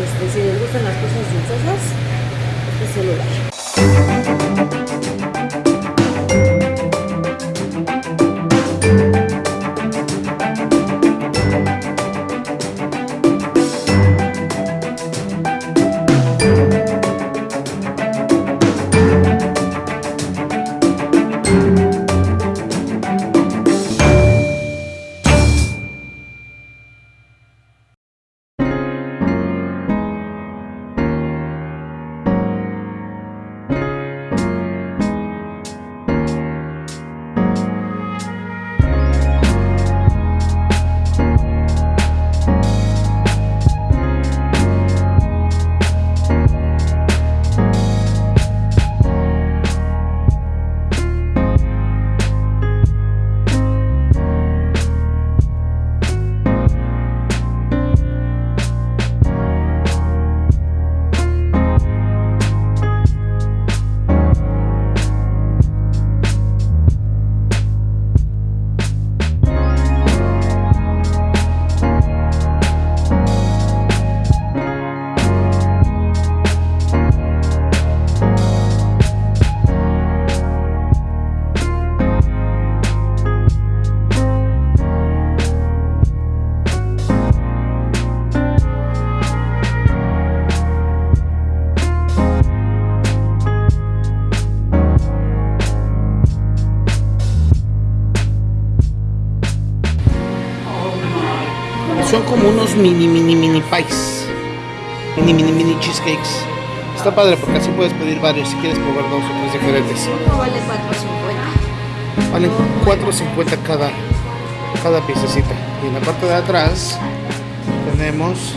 Este, si les gustan las cosas dulcosas, este es el lugar. Son como unos mini, mini, mini pies. Mini, mini, mini cheesecakes. Está padre porque así puedes pedir varios si quieres probar dos o tres diferentes. Uno vale 4.50. Valen 4.50 cada, cada piececita. Y en la parte de atrás tenemos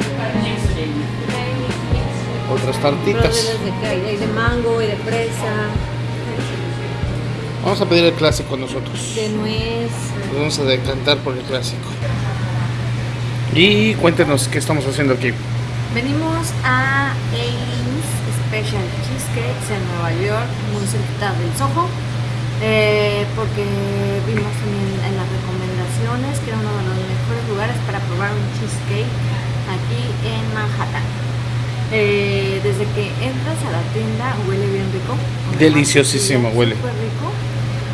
otras tartitas. Hay, hay de mango y de fresa, Vamos a pedir el clásico nosotros. de nuez. Nos vamos a decantar por el clásico. Y cuéntenos qué estamos haciendo aquí. Venimos a Aileen's Special Cheesecakes en Nueva York, muy cerquita del Soho, eh, porque vimos también en las recomendaciones que era uno de los mejores lugares para probar un cheesecake aquí en Manhattan. Eh, desde que entras a la tienda huele bien rico. Deliciosísimo Sí, huele. Súper rico.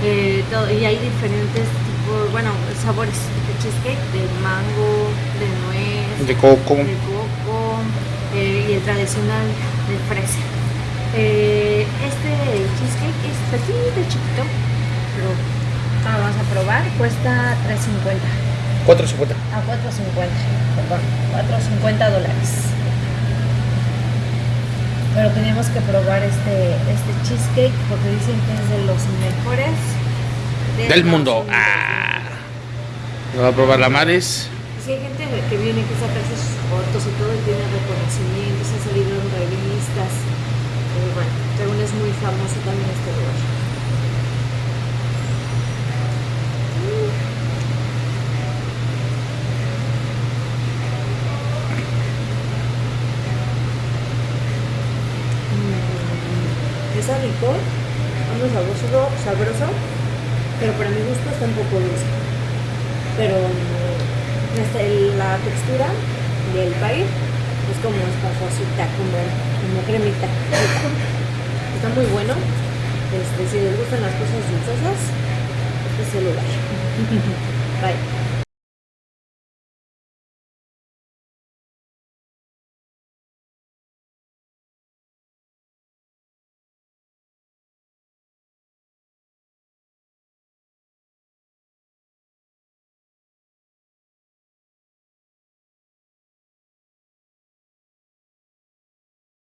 Eh, todo- y hay diferentes tipos, bueno, sabores cheesecake, de mango, de nuez, De coco. de coco eh, y el tradicional de fresa. Eh, este cheesecake es petito, chiquito, pero ahora vamos a probar, cuesta 3.50 4.50. a 4.50, perdón, 4.50 dólares. Pero tenemos que probar este, este cheesecake porque dicen que es de los mejores Del mundo. Ah. Lo va a probar la Maris. Sí, hay gente que viene que sacarse sus fotos y todo y tiene reconocimientos, ha salido en revistas. Y bueno, según es muy famoso también este lugar. Mm. Está rico, ando sabroso, sabroso, pero para mi gusto está un poco dulce pero la textura del pie es como espasosita, como, como cremita. Está muy bueno. Este, si les gustan las cosas dulcosas, este es el lugar. Bye.